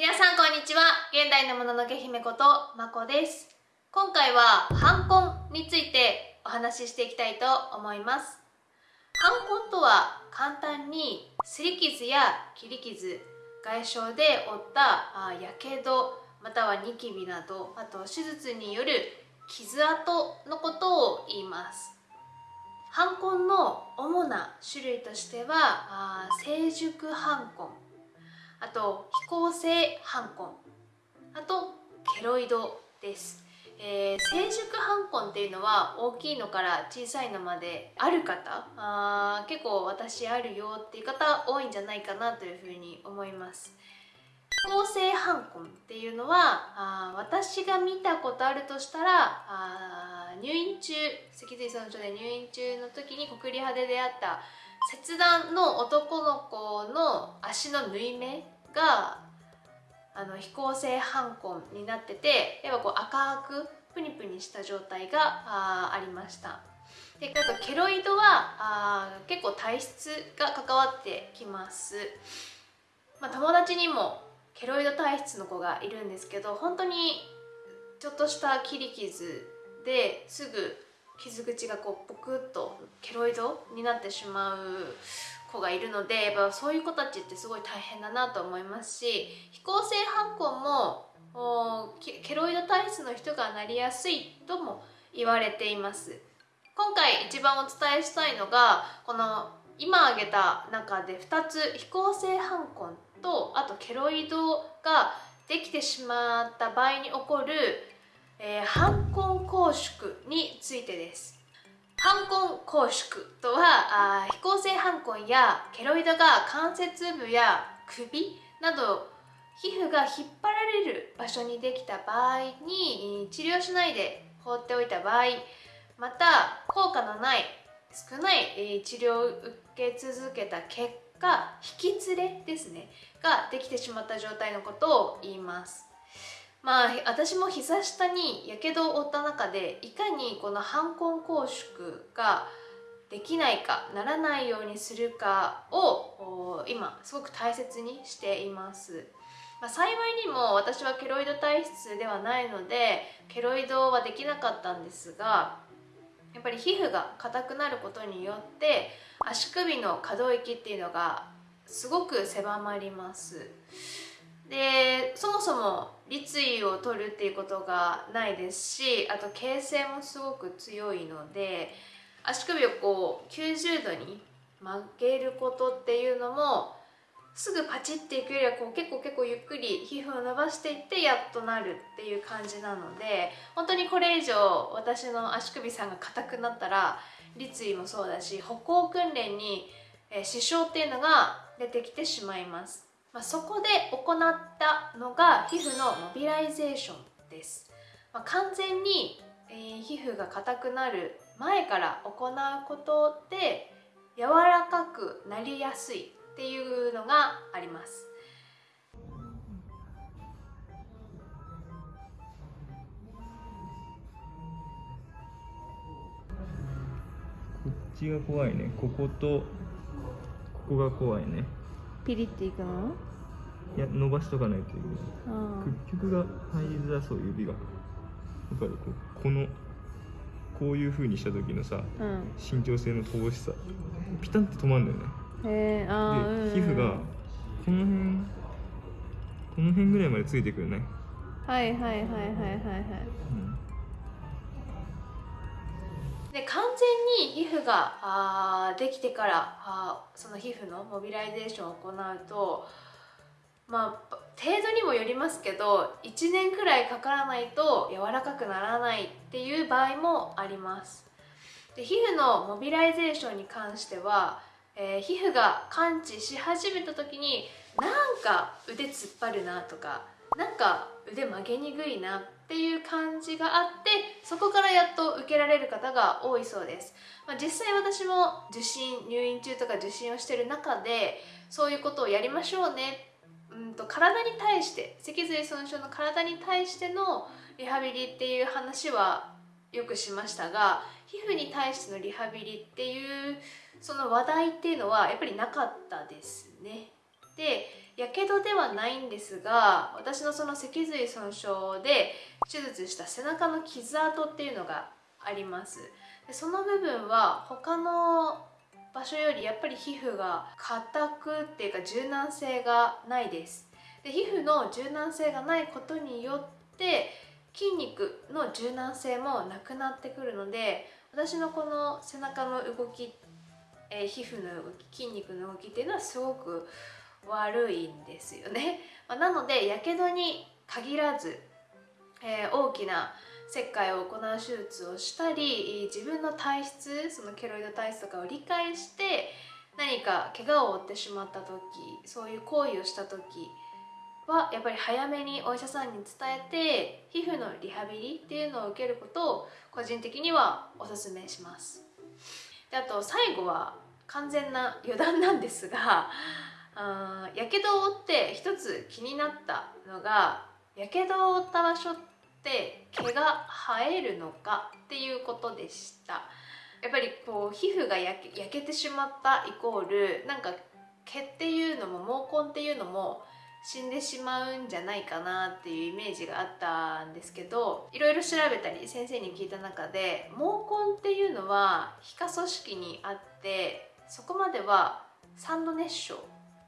皆さんこんにちは。現代のもののけ姫ことまこです。今回はハンコンについてお話ししていきたいと思います。ハンコンとは簡単に擦り傷や切り傷外傷で負ったやけどまたはニキビなどあと手術による傷跡のことを言います。ハンコンの主な種類としては成熟ハンコンあと飛行性ハンコンあとケロイドです、えー、成熟ハンコンっていうのは大きいのから小さいのまである方？あ結構私あるよっていう方多いんじゃないかなというふうに思います。飛行性ハンコンっていうのはあ私が見たことあるとしたらあ入院中脊髄損傷で入院中の時に国立派で出会った切断の男の子の足の縫い目があの飛行性ハンコンになっててやっぱこう赤くプニプニした状態があありました。であとケロイドはあ結構体質が関わってきます、まあ、友達にもケロイド体質の子がいるんですけど本当にちょっとした切り傷ですぐ傷口がこうポクッとケロイドになってしまう子がいるのでやっぱそういう子たちってすごい大変だなと思いますし飛行性反抗もケロイド体質の人がなりやすいとも言われています。今回一番お伝えしたいのがこの今挙げた中で2つ飛行性反抗とあとケロイドができてしまった場合に起こる、えー、反根拘縮についてです。反根拘縮とはあ飛行性反根やケロイドが関節部や首など皮膚が引っ張られる場所にできた場合に治療しないで放っておいた場合また効果のない少ない治療を受け続けた結果引き連れですねができてしまった状態のことを言います。まあ私も膝下にやけどを負った中でいかにこの反根拘縮ができないかならないようにするかを今すごく大切にしています、まあ、幸いにも私はケロイド体質ではないのでケロイドはできなかったんですがやっぱり皮膚が硬くなることによって足首の可動域っていうのがすごく狭まります。でそもそも立位を取るっていうことがないですしあと形成もすごく強いので足首をこう90度に曲げることっていうのもすぐパチっていくよりはこう結構結構ゆっくり皮膚を伸ばしていってやっとなるっていう感じなので本当にこれ以上私の足首さんが硬くなったら立位もそうだし歩行訓練に支障っていうのが出てきてしまいます、まあ、そこで行ったのが皮膚のモビライゼーションです、まあ、完全に、えー、皮膚が硬くなる前から行うことで柔らかくなりやすいっていうのがあります。こっちが怖いね。こことここが怖いね。ピリっていくの？いや伸ばしとかないといけない。屈曲が入りづらそう指が。だからここのこういうふうにした時のさ、うん、身長性の乏しさ。ピタンって止まるんだよね。へえあで、皮膚がこの辺この辺ぐらいまでついてくるね。はいはいはいはいはいはい、うんで完全に皮膚があできてからあその皮膚のモビライゼーションを行うとまあ程度にもよりますけど1年くらいかからないと柔らかくならないっていう場合もあります。で皮膚のモビライゼーションに関してはえー、皮膚が完治し始めた時になんか腕突っ張るなとかなんか腕曲げにくいなっていう感じがあってそこからやっと受けられる方が多いそうです、まあ、実際私も受診入院中とか受診をしてる中でそういうことをやりましょうねうんと体に対して脊髄損傷の体に対してのリハビリっていう話はよくしましたが皮膚に対してのリハビリっていうその話題っていうのはやっぱりなかったですね。でやけどではないんですが私のその脊髄損傷で手術した背中の傷跡っていうのがあります。でその部分は他の場所よりやっぱり皮膚が硬くっていうか柔軟性がないです。で皮膚の柔軟性がないことによって筋肉の柔軟性もなくなってくるので私のこの背中の動き、えー、皮膚の動き筋肉の動きっていうのはすごく悪いんですよね、ま、なのでやけどに限らず、えー、大きな切開を行う手術をしたり自分の体質そのケロイド体質とかを理解して何か怪我を負ってしまった時そういう行為をした時はやっぱり早めにお医者さんに伝えて皮膚のリハビリっていうのを受けることを個人的にはおすめします。であと最後は完全な余談なんですがやけどを負って一つ気になったのがやけどを負った場所って毛が生えるのかっていうことでした。やっぱりこう皮膚が焼け焼けてしまったイコールなんか毛っていうのも毛根っていうのも死んでしまうんじゃないかなっていうイメージがあったんですけどいろいろ調べたり先生に聞いた中で毛根っていうのは皮下組織にあってそこまでは3度熱傷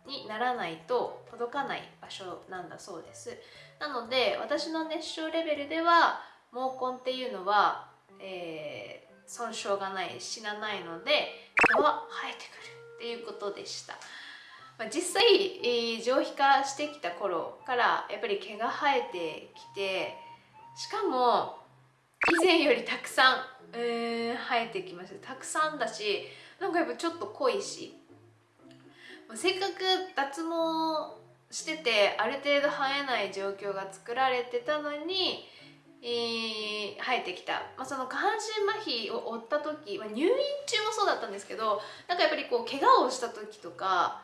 にならないと届かない場所なんだそうです。なので私の熱傷レベルでは毛根っていうのは、えー、損傷がない死なないので毛は生えてくるっていうことでした。まあ、実際、えー、上皮化してきた頃からやっぱり毛が生えてきてしかも以前よりたくさん、えー、生えてきました。たくさんだしなんかやっぱちょっと濃いしせっかく脱毛しててある程度生えない状況が作られてたのに、えー、生えてきた、まあ、その下半身麻痺を負った時、まあ、入院中もそうだったんですけどなんかやっぱりこう怪我をした時とか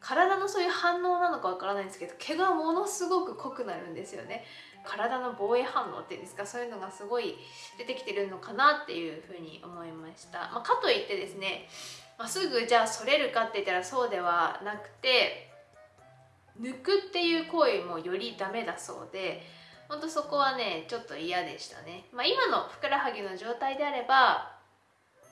体のそういう反応なのかわからないんですけど毛がものすごく濃くなるんですよね。体の防衛反応っていうんですかそういうのがすごい出てきてるのかなっていうふうに思いました、まあ、かといってですね、まあ、すぐじゃあそれるかって言ったらそうではなくて抜くっていう行為もよりダメだそうでほんとそこはねちょっと嫌でしたね、まあ、今のふくらはぎの状態であれば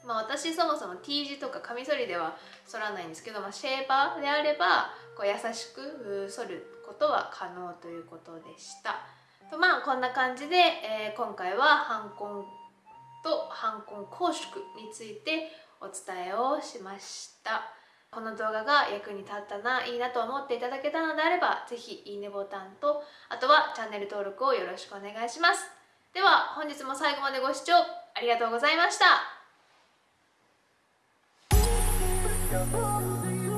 まあ、私そもそも T 字とかカミソリでは剃らないんですけど、まあ、シェーバーであればこう優しく剃ることは可能ということでした。とまあこんな感じで、えー、今回は反根と反根拘縮についてお伝えをしました。この動画が役に立ったな、いいなと思っていただけたのであれば、ぜひいいねボタンと、あとはチャンネル登録をよろしくお願いします。では本日も最後までご視聴ありがとうございました。Go.